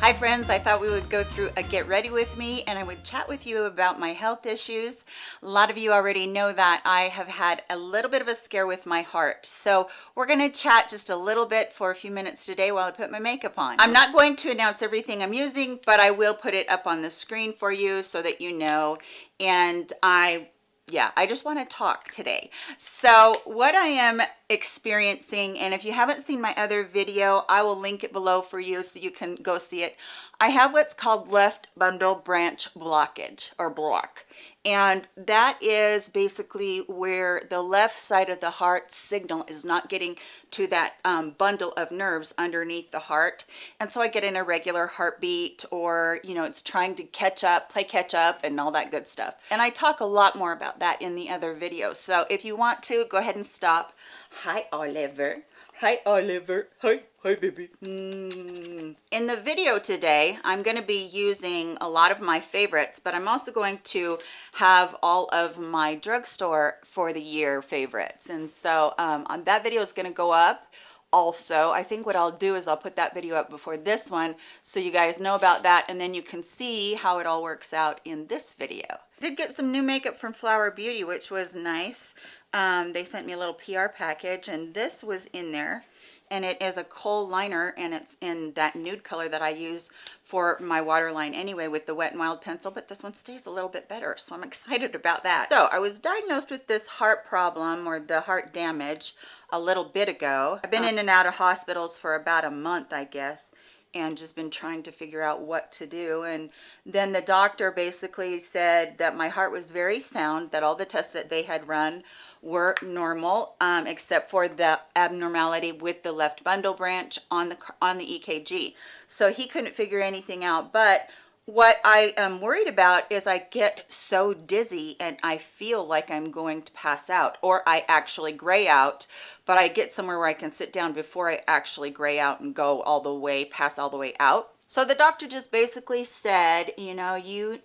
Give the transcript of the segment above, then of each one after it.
Hi friends, I thought we would go through a get ready with me and I would chat with you about my health issues. A lot of you already know that I have had a little bit of a scare with my heart. So we're gonna chat just a little bit for a few minutes today while I put my makeup on. I'm not going to announce everything I'm using, but I will put it up on the screen for you so that you know. And I yeah i just want to talk today. So what i am experiencing and if you haven't seen my other video i will link it below for you so you can go see it. I have what's called left bundle branch blockage or block and that is basically where the left side of the heart signal is not getting to that um, bundle of nerves underneath the heart. And so I get an irregular heartbeat or you know it's trying to catch up play catch up and all that good stuff. And I talk a lot more about that in the other videos so if you want to go ahead and stop. Hi Oliver Hi, Oliver. Hi, hi, baby. Mm. In the video today, I'm going to be using a lot of my favorites, but I'm also going to have all of my drugstore for the year favorites. And so um, that video is going to go up also i think what i'll do is i'll put that video up before this one so you guys know about that and then you can see how it all works out in this video i did get some new makeup from flower beauty which was nice um, they sent me a little PR package and this was in there and it is a kohl liner and it's in that nude color that I use for my waterline anyway with the Wet n Wild pencil, but this one stays a little bit better, so I'm excited about that. So I was diagnosed with this heart problem or the heart damage a little bit ago. I've been in and out of hospitals for about a month, I guess, and just been trying to figure out what to do. And then the doctor basically said that my heart was very sound that all the tests that they had run were normal um, except for the abnormality with the left bundle branch on the on the EKG so he couldn't figure anything out but what I am worried about is I get so dizzy and I feel like I'm going to pass out or I actually gray out, but I get somewhere where I can sit down before I actually gray out and go all the way, pass all the way out. So the doctor just basically said, you know, you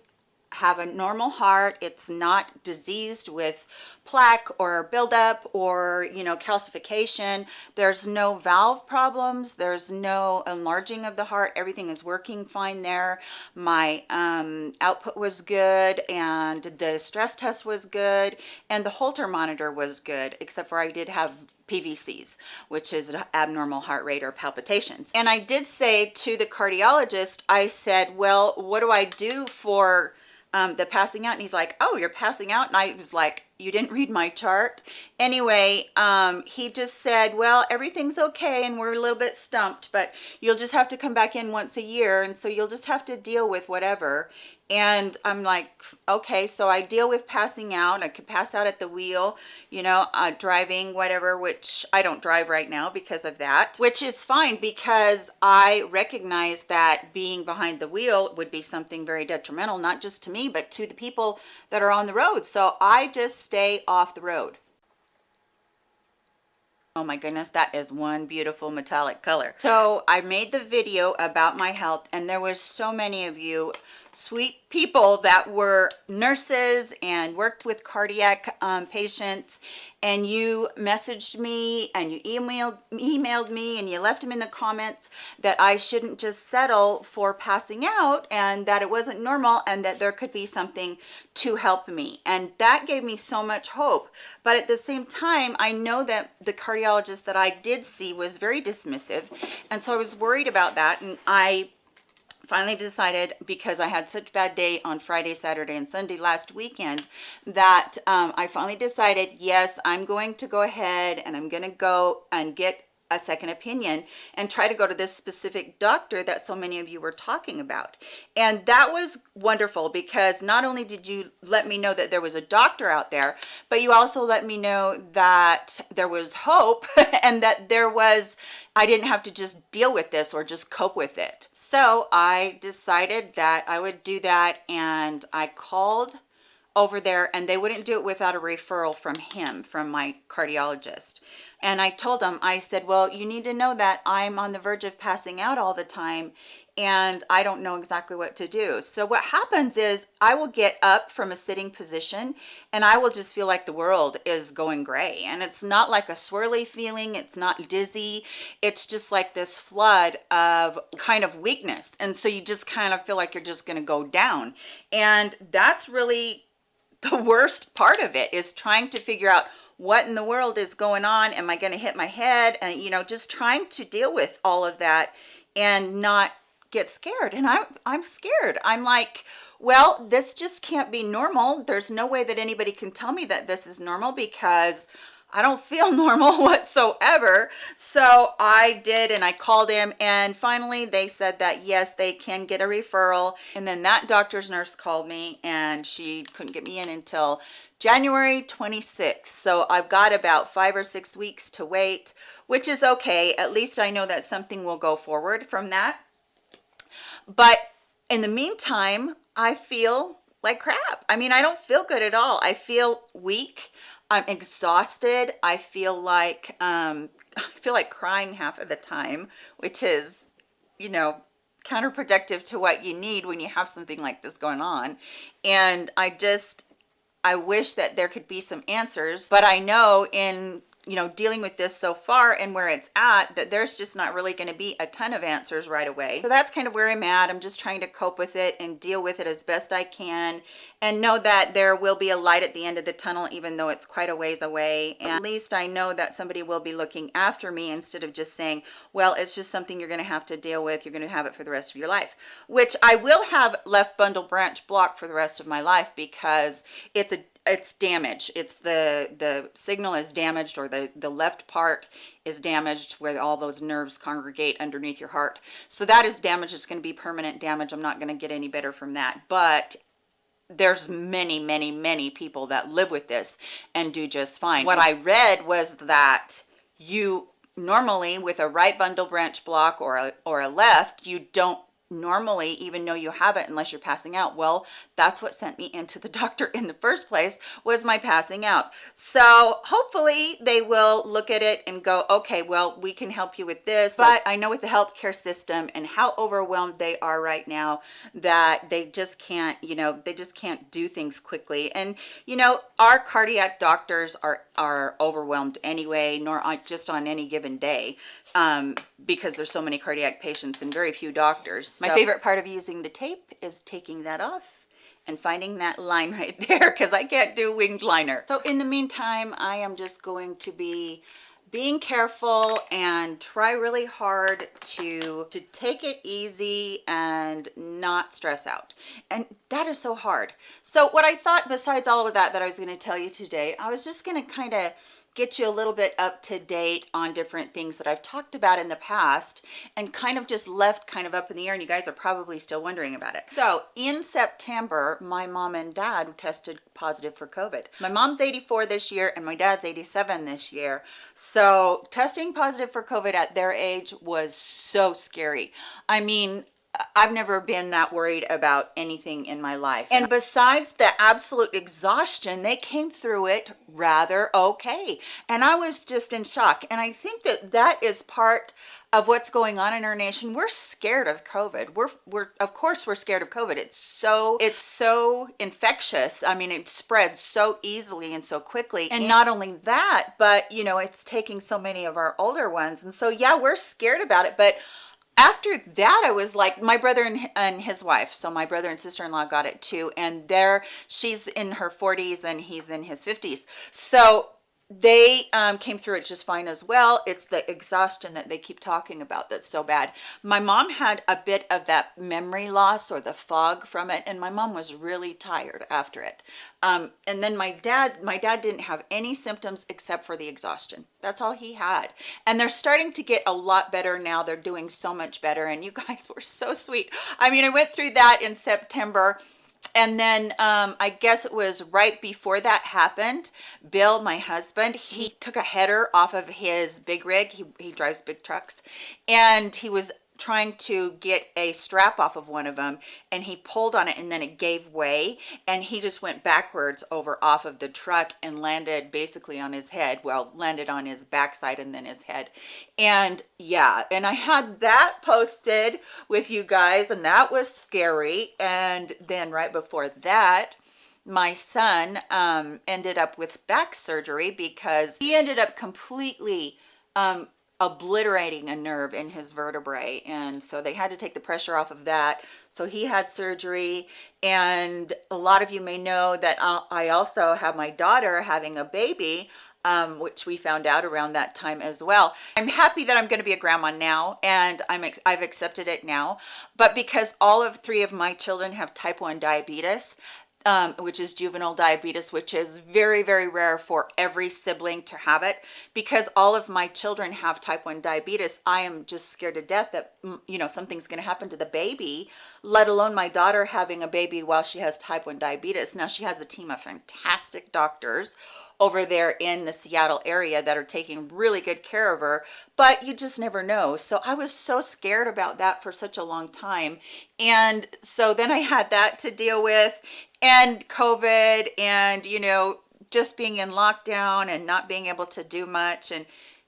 have a normal heart. It's not diseased with plaque or buildup or you know calcification. There's no valve problems. There's no enlarging of the heart. Everything is working fine there. My um, output was good and the stress test was good and the holter monitor was good except for i did have PVCs, which is abnormal heart rate or palpitations. And I did say to the cardiologist, I said, well, what do I do for um, the passing out and he's like oh you're passing out? And I was like you didn't read my chart. Anyway um, he just said well everything's okay and we're a little bit stumped but you'll just have to come back in once a year and so you'll just have to deal with whatever. And i'm like okay so i deal with passing out. I could pass out at the wheel you know uh, driving whatever which i don't drive right now because of that which is fine because i recognize that being behind the wheel would be something very detrimental not just to me but to the people that are on the road. So i just stay off the road Oh my goodness, that is one beautiful metallic color. So I made the video about my health and there was so many of you sweet people that were nurses and worked with cardiac um, patients. And you messaged me and you emailed emailed me and you left them in the comments that I shouldn't just settle for passing out and that it wasn't normal and that there could be something to help me. And that gave me so much hope. But at the same time I know that the cardiologist that I did see was very dismissive. And so I was worried about that and I finally decided because I had such bad day on Friday, Saturday, and Sunday last weekend that um, I finally decided, yes, I'm going to go ahead and I'm going to go and get a second opinion and try to go to this specific doctor that so many of you were talking about. And that was wonderful because not only did you let me know that there was a doctor out there but you also let me know that there was hope and that there was I didn't have to just deal with this or just cope with it. So I decided that I would do that and I called over there and they wouldn't do it without a referral from him from my cardiologist. And i told him i said well you need to know that i'm on the verge of passing out all the time and i don't know exactly what to do. So what happens is i will get up from a sitting position and i will just feel like the world is going gray. And it's not like a swirly feeling it's not dizzy it's just like this flood of kind of weakness. And so you just kind of feel like you're just going to go down. And that's really the worst part of it is trying to figure out what in the world is going on. Am i going to hit my head? And you know just trying to deal with all of that and not get scared. And i i'm scared. I'm like well this just can't be normal. There's no way that anybody can tell me that this is normal because I don't feel normal whatsoever. So I did and I called him and finally they said that yes, they can get a referral. And then that doctor's nurse called me and she couldn't get me in until January 26th. So I've got about five or six weeks to wait, which is okay. At least I know that something will go forward from that. But in the meantime, I feel like crap. I mean, I don't feel good at all. I feel weak. I'm exhausted. I feel like um, I feel like crying half of the time, which is, you know, counterproductive to what you need when you have something like this going on. And I just, I wish that there could be some answers, but I know in you know dealing with this so far and where it's at that there's just not really going to be a ton of answers right away so that's kind of where i'm at i'm just trying to cope with it and deal with it as best i can and know that there will be a light at the end of the tunnel even though it's quite a ways away. And at least i know that somebody will be looking after me instead of just saying well it's just something you're going to have to deal with. You're going to have it for the rest of your life which i will have left bundle branch block for the rest of my life because it's a it's damage it's the the signal is damaged or the the left part is damaged where all those nerves congregate underneath your heart. So that is damage. It's going to be permanent damage. I'm not going to get any better from that. But there's many many many people that live with this and do just fine. What i read was that you normally with a right bundle branch block or a, or a left you don't normally even know you have it unless you're passing out. Well that's what sent me into the doctor in the first place was my passing out. So hopefully they will look at it and go okay well we can help you with this. But i know with the healthcare system and how overwhelmed they are right now that they just can't you know they just can't do things quickly. And you know our cardiac doctors are are overwhelmed anyway nor just on any given day um, because there's so many cardiac patients and very few doctors. So. My favorite part of using the tape is taking that off and finding that line right there because I can't do winged liner. So in the meantime, I am just going to be being careful and try really hard to to take it easy and not stress out and that is so hard so what i thought besides all of that that i was going to tell you today i was just going to kind of get you a little bit up to date on different things that I've talked about in the past and kind of just left kind of up in the air and you guys are probably still wondering about it. So in September, my mom and dad tested positive for COVID. My mom's 84 this year and my dad's 87 this year. So testing positive for COVID at their age was so scary. I mean, I've never been that worried about anything in my life. And besides the absolute exhaustion, they came through it rather okay. And I was just in shock. And I think that that is part of what's going on in our nation. We're scared of COVID. We're, we're, of course we're scared of COVID. It's so, it's so infectious. I mean, it spreads so easily and so quickly. And not only that, but you know, it's taking so many of our older ones. And so, yeah, we're scared about it, but after that i was like my brother and, and his wife so my brother and sister-in-law got it too and there she's in her 40s and he's in his 50s so they um, came through it just fine as well. It's the exhaustion that they keep talking about that's so bad. My mom had a bit of that memory loss or the fog from it and my mom was really tired after it. Um, and then my dad my dad didn't have any symptoms except for the exhaustion. That's all he had. And they're starting to get a lot better now. They're doing so much better and you guys were so sweet. I mean i went through that in september and then um, I guess it was right before that happened, Bill, my husband, he took a header off of his big rig. He, he drives big trucks and he was trying to get a strap off of one of them and he pulled on it and then it gave way and he just went backwards over off of the truck and landed basically on his head well landed on his backside and then his head. And yeah and i had that posted with you guys and that was scary. And then right before that my son um ended up with back surgery because he ended up completely um obliterating a nerve in his vertebrae and so they had to take the pressure off of that so he had surgery and a lot of you may know that I also have my daughter having a baby um, which we found out around that time as well. I'm happy that I'm going to be a grandma now and I'm I've accepted it now but because all of three of my children have type 1 diabetes um, which is juvenile diabetes, which is very, very rare for every sibling to have it. Because all of my children have type 1 diabetes, I am just scared to death that, mm, you know, something's going to happen to the baby, let alone my daughter having a baby while she has type 1 diabetes. Now, she has a team of fantastic doctors over there in the Seattle area that are taking really good care of her, but you just never know. So I was so scared about that for such a long time. And so then I had that to deal with and COVID and, you know, just being in lockdown and not being able to do much. And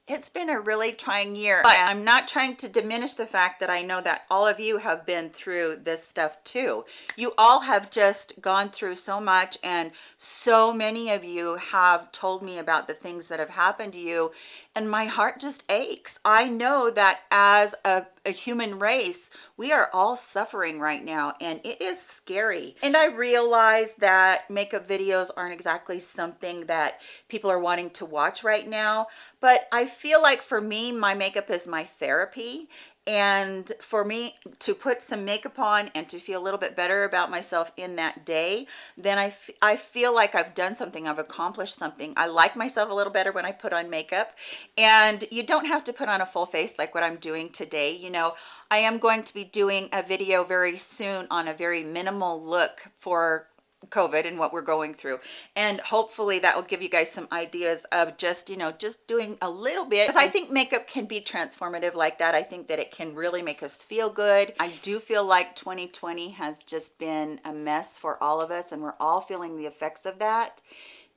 it's been a really trying year. But i'm not trying to diminish the fact that i know that all of you have been through this stuff too. You all have just gone through so much and so many of you have told me about the things that have happened to you and my heart just aches. I know that as a, a, human race we are all suffering right now and it is scary. And i realize that makeup videos aren't exactly something that people are wanting to watch right now but i feel like for me my makeup is my therapy and for me to put some makeup on and to feel a little bit better about myself in that day then I, I feel like I've done something I've accomplished something. I like myself a little better when I put on makeup. And you don't have to put on a full face like what I'm doing today. You know I am going to be doing a video very soon on a very minimal look for COVID and what we're going through. And hopefully that will give you guys some ideas of just, you know, just doing a little bit. Because I think makeup can be transformative like that. I think that it can really make us feel good. I do feel like 2020 has just been a mess for all of us and we're all feeling the effects of that.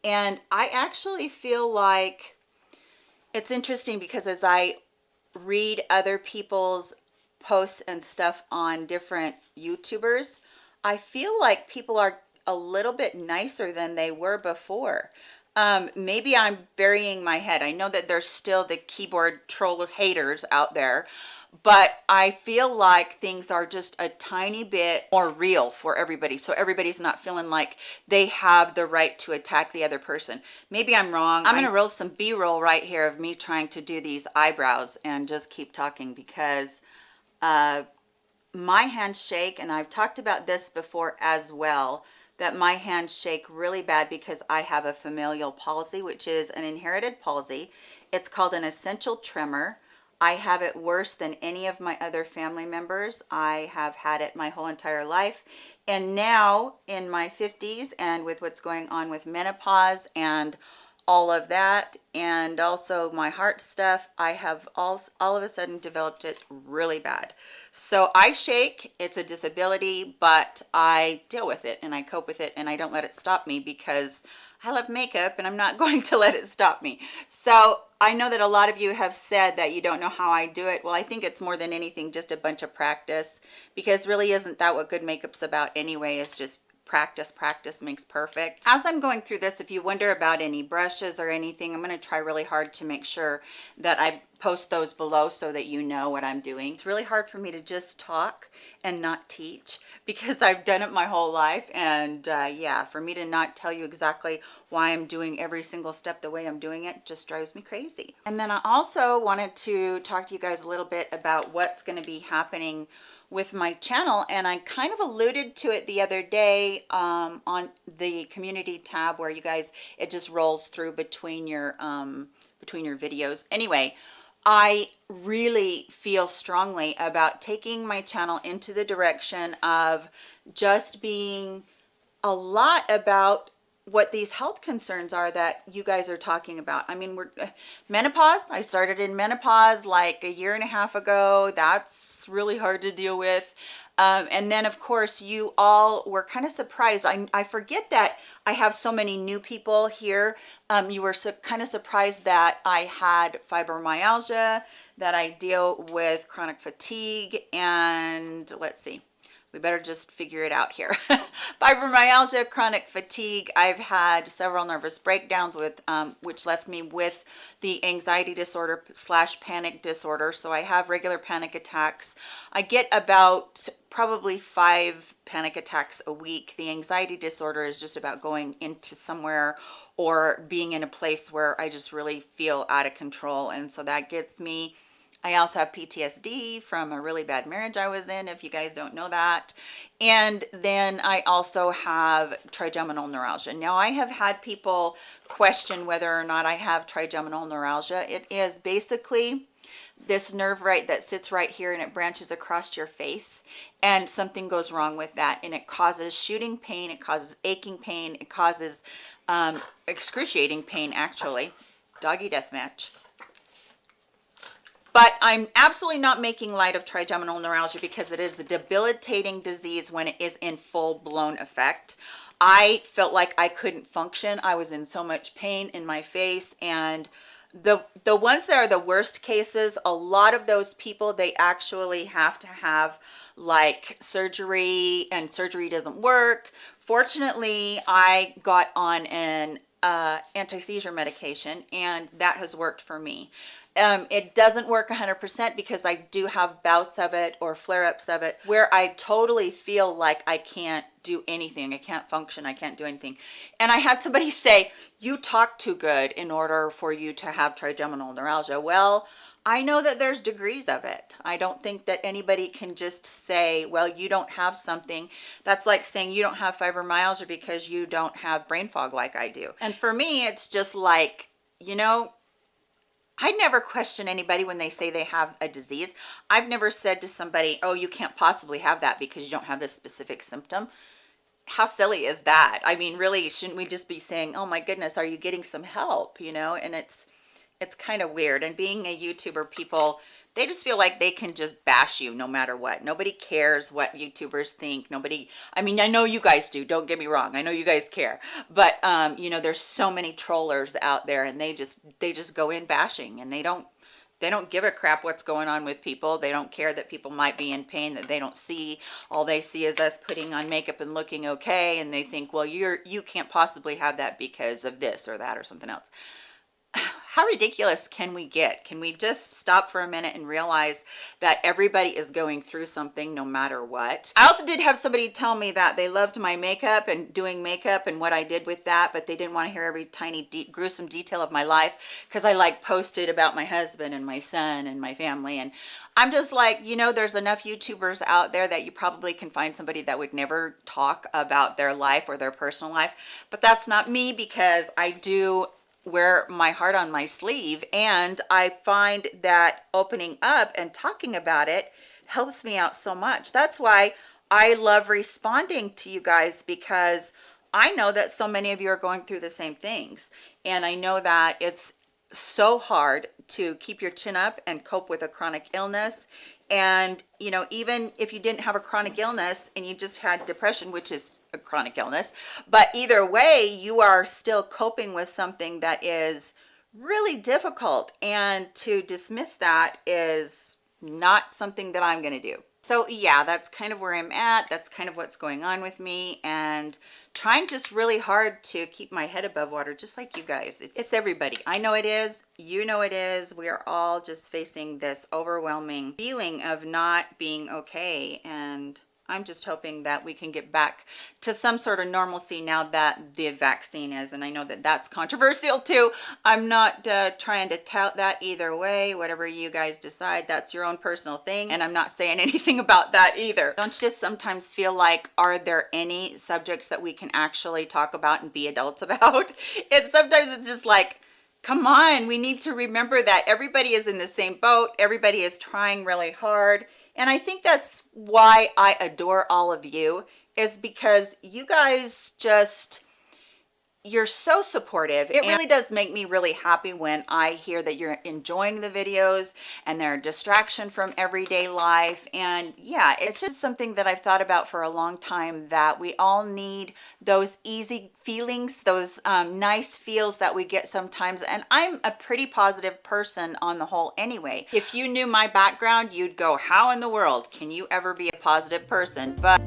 And I actually feel like it's interesting because as I read other people's posts and stuff on different YouTubers, I feel like people are a little bit nicer than they were before. Um maybe i'm burying my head. I know that there's still the keyboard troll haters out there but i feel like things are just a tiny bit more real for everybody. So everybody's not feeling like they have the right to attack the other person. Maybe i'm wrong. I'm gonna roll some b-roll right here of me trying to do these eyebrows and just keep talking because uh my hands shake and i've talked about this before as well that my hands shake really bad because I have a familial palsy, which is an inherited palsy. It's called an essential tremor. I have it worse than any of my other family members. I have had it my whole entire life. And now in my 50s and with what's going on with menopause and all of that and also my heart stuff i have all all of a sudden developed it really bad. So i shake it's a disability but i deal with it and i cope with it and i don't let it stop me because i love makeup and i'm not going to let it stop me. So i know that a lot of you have said that you don't know how i do it. Well i think it's more than anything just a bunch of practice because really isn't that what good makeup's about anyway is just practice practice makes perfect. As i'm going through this if you wonder about any brushes or anything i'm going to try really hard to make sure that i post those below so that you know what i'm doing. It's really hard for me to just talk and not teach because i've done it my whole life. And uh, yeah for me to not tell you exactly why i'm doing every single step the way i'm doing it just drives me crazy. And then i also wanted to talk to you guys a little bit about what's going to be happening with my channel and I kind of alluded to it the other day um, on the community tab where you guys it just rolls through between your um, between your videos. Anyway I really feel strongly about taking my channel into the direction of just being a lot about what these health concerns are that you guys are talking about. I mean, we're menopause. I started in menopause like a year and a half ago. That's really hard to deal with. Um, and then of course you all were kind of surprised. I, I forget that I have so many new people here. Um, you were so, kind of surprised that I had fibromyalgia, that I deal with chronic fatigue, and let's see, we better just figure it out here. Fibromyalgia, chronic fatigue. I've had several nervous breakdowns with, um, which left me with the anxiety disorder slash panic disorder. So I have regular panic attacks. I get about probably five panic attacks a week. The anxiety disorder is just about going into somewhere or being in a place where I just really feel out of control. And so that gets me I also have PTSD from a really bad marriage I was in, if you guys don't know that. And then I also have trigeminal neuralgia. Now I have had people question whether or not I have trigeminal neuralgia. It is basically this nerve right that sits right here and it branches across your face and something goes wrong with that and it causes shooting pain it causes aching pain it causes um, excruciating pain actually doggy death match but I'm absolutely not making light of trigeminal neuralgia because it is a debilitating disease when it is in full-blown effect. I felt like I couldn't function. I was in so much pain in my face and the the ones that are the worst cases a lot of those people they actually have to have like surgery and surgery doesn't work fortunately i got on an uh, anti-seizure medication and that has worked for me um, it doesn't work 100% because I do have bouts of it or flare-ups of it where I totally feel like I can't do anything. I can't function. I can't do anything. And I had somebody say, you talk too good in order for you to have trigeminal neuralgia. Well, I know that there's degrees of it. I don't think that anybody can just say, well, you don't have something. That's like saying you don't have fibromyalgia because you don't have brain fog like I do. And for me, it's just like, you know, I never question anybody when they say they have a disease. I've never said to somebody, oh, you can't possibly have that because you don't have this specific symptom. How silly is that? I mean, really, shouldn't we just be saying, oh my goodness, are you getting some help? You know, and it's, it's kind of weird. And being a YouTuber, people, they just feel like they can just bash you no matter what. Nobody cares what youtubers think. Nobody i mean i know you guys do don't get me wrong i know you guys care. But um you know there's so many trollers out there and they just they just go in bashing and they don't they don't give a crap what's going on with people. They don't care that people might be in pain that they don't see. All they see is us putting on makeup and looking okay and they think well you're you can't possibly have that because of this or that or something else how ridiculous can we get? Can we just stop for a minute and realize that everybody is going through something no matter what? I also did have somebody tell me that they loved my makeup and doing makeup and what i did with that but they didn't want to hear every tiny de gruesome detail of my life because i like posted about my husband and my son and my family and i'm just like you know there's enough youtubers out there that you probably can find somebody that would never talk about their life or their personal life but that's not me because i do wear my heart on my sleeve and I find that opening up and talking about it helps me out so much. That's why I love responding to you guys because I know that so many of you are going through the same things and I know that it's so hard to keep your chin up and cope with a chronic illness and you know even if you didn't have a chronic illness and you just had depression which is a chronic illness. But either way you are still coping with something that is really difficult and to dismiss that is not something that i'm going to do. So yeah that's kind of where i'm at that's kind of what's going on with me and trying just really hard to keep my head above water just like you guys. It's, it's, everybody. I know it is you know it is. We are all just facing this overwhelming feeling of not being okay and I'm just hoping that we can get back to some sort of normalcy now that the vaccine is. And I know that that's controversial too. I'm not uh, trying to tout that either way. Whatever you guys decide, that's your own personal thing. And I'm not saying anything about that either. Don't you just sometimes feel like, are there any subjects that we can actually talk about and be adults about? It's sometimes it's just like, come on, we need to remember that everybody is in the same boat. Everybody is trying really hard and I think that's why I adore all of you is because you guys just, you're so supportive. It really does make me really happy when i hear that you're enjoying the videos and they're a distraction from everyday life. And yeah it's just something that i've thought about for a long time that we all need those easy feelings those um, nice feels that we get sometimes. And i'm a pretty positive person on the whole anyway. If you knew my background you'd go how in the world can you ever be a positive person? But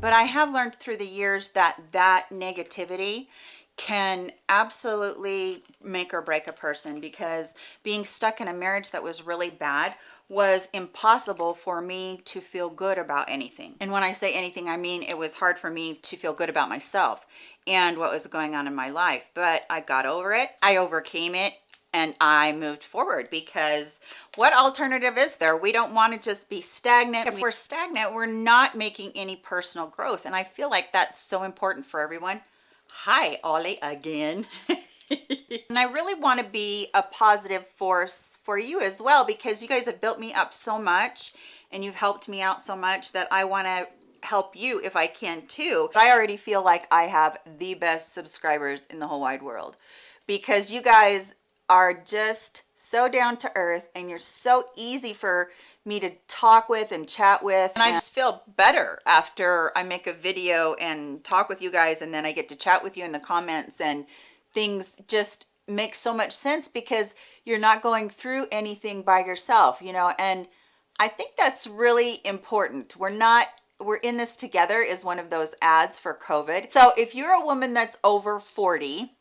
but I have learned through the years that that negativity can absolutely make or break a person because being stuck in a marriage that was really bad was impossible for me to feel good about anything. And when I say anything, I mean it was hard for me to feel good about myself and what was going on in my life. But I got over it. I overcame it and I moved forward because what alternative is there? We don't want to just be stagnant. If we're stagnant, we're not making any personal growth. And I feel like that's so important for everyone. Hi, Ollie again. and I really want to be a positive force for you as well because you guys have built me up so much and you've helped me out so much that I want to help you if I can too. But I already feel like I have the best subscribers in the whole wide world because you guys are just so down to earth and you're so easy for me to talk with and chat with. And I just feel better after I make a video and talk with you guys and then I get to chat with you in the comments and things just make so much sense because you're not going through anything by yourself you know? And I think that's really important. We're not we're in this together is one of those ads for COVID. So if you're a woman that's over 40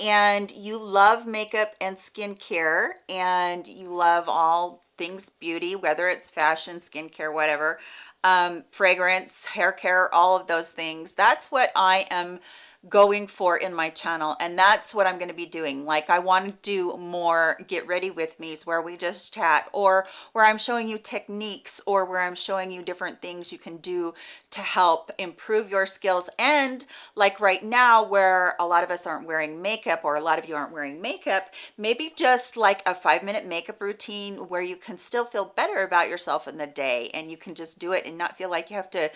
and you love makeup and skincare and you love all things beauty whether it's fashion skincare whatever um fragrance hair care all of those things. That's what i am going for in my channel and that's what i'm going to be doing. Like i want to do more get ready with me's where we just chat or where i'm showing you techniques or where i'm showing you different things you can do to help improve your skills. And like right now where a lot of us aren't wearing makeup or a lot of you aren't wearing makeup maybe just like a five minute makeup routine where you can still feel better about yourself in the day and you can just do it and not feel like you have to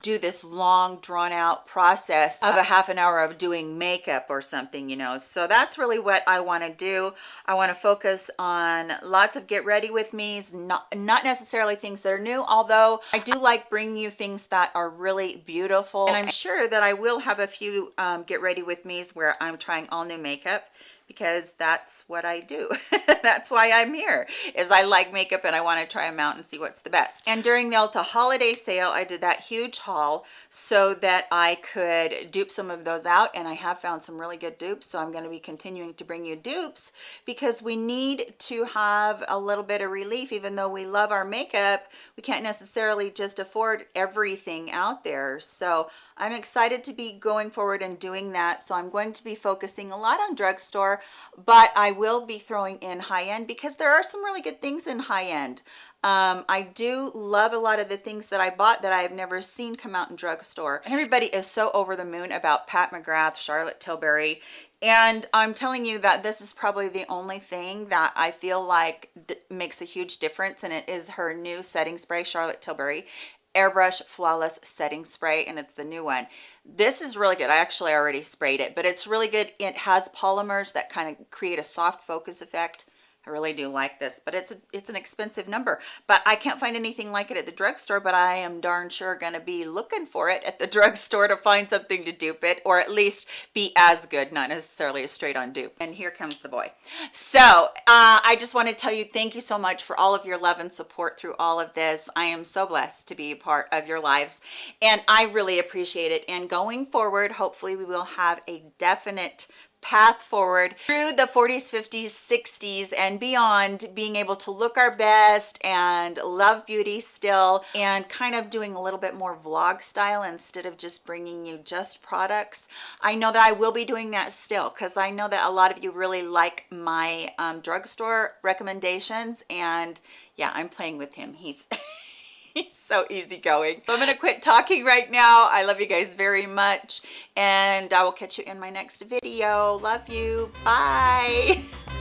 do this long drawn out process of a half an hour of doing makeup or something you know? So that's really what i want to do. I want to focus on lots of get ready with me's not not necessarily things that are new although i do like bringing you things that are really beautiful. And i'm sure that i will have a few um, get ready with me's where i'm trying all new makeup because that's what I do. that's why I'm here is I like makeup and I want to try them out and see what's the best. And during the Ulta holiday sale, I did that huge haul so that I could dupe some of those out and I have found some really good dupes. So I'm going to be continuing to bring you dupes because we need to have a little bit of relief even though we love our makeup. We can't necessarily just afford everything out there. So I'm excited to be going forward and doing that. So I'm going to be focusing a lot on drugstore, but I will be throwing in high end because there are some really good things in high end. Um, I do love a lot of the things that I bought that I have never seen come out in drugstore. And everybody is so over the moon about Pat McGrath, Charlotte Tilbury, and I'm telling you that this is probably the only thing that I feel like makes a huge difference and it is her new setting spray Charlotte Tilbury airbrush flawless setting spray and it's the new one. This is really good. I actually already sprayed it but it's really good. It has polymers that kind of create a soft focus effect I really do like this, but it's a, it's an expensive number. But I can't find anything like it at the drugstore, but I am darn sure going to be looking for it at the drugstore to find something to dupe it, or at least be as good, not necessarily a straight on dupe. And here comes the boy. So uh, I just want to tell you thank you so much for all of your love and support through all of this. I am so blessed to be a part of your lives, and I really appreciate it. And going forward, hopefully we will have a definite path forward through the 40s 50s 60s and beyond being able to look our best and love beauty still and kind of doing a little bit more vlog style instead of just bringing you just products. I know that i will be doing that still because i know that a lot of you really like my um, drugstore recommendations and yeah i'm playing with him. He's So easygoing. I'm going to quit talking right now. I love you guys very much. And I will catch you in my next video. Love you. Bye.